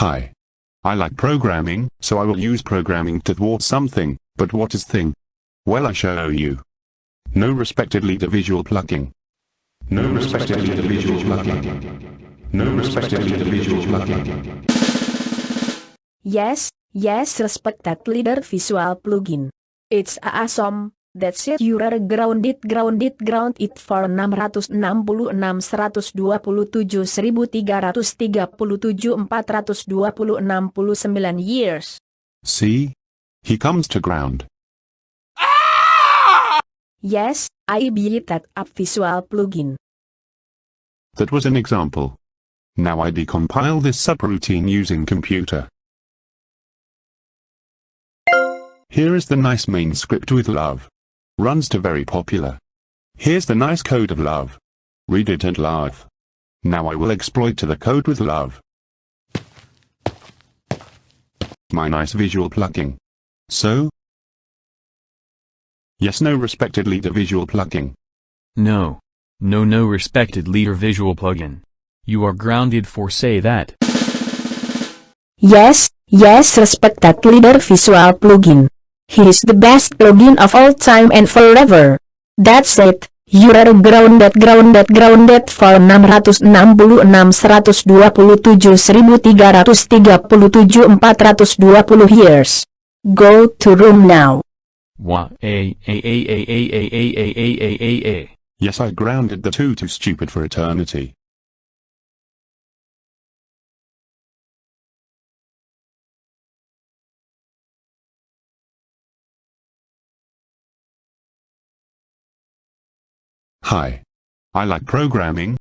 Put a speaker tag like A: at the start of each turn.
A: Hi. I like programming, so I will use programming to thwart something, but what is thing? Well I show you. No respected leader visual plugging. No respected leader visual plugging. No respected leader visual plugging.
B: Yes, yes respected leader visual plugin. It's awesome, that's it you're grounded grounded ground it for 666 127 1337 429 years.
A: See? He comes to ground. Ah!
B: Yes, I believe that app visual plugin.
A: That was an example. Now I decompile this subroutine using computer. Here is the nice main script with love. Runs to very popular. Here's the nice code of love. Read it and laugh. Now I will exploit to the code with love. My nice visual plugging. So? Yes no respected leader visual plugging.
C: No. No no respected leader visual plugin. You are grounded for say that.
B: Yes, yes respected leader visual plugin. He is the best plugin of all time and forever. That's it. You are grounded grounded grounded for 666 127 1337 420 years. Go to room now.
C: Wah a a a a a a a a a a a a.
A: Yes I grounded the two too stupid for eternity. Hi. I like programming,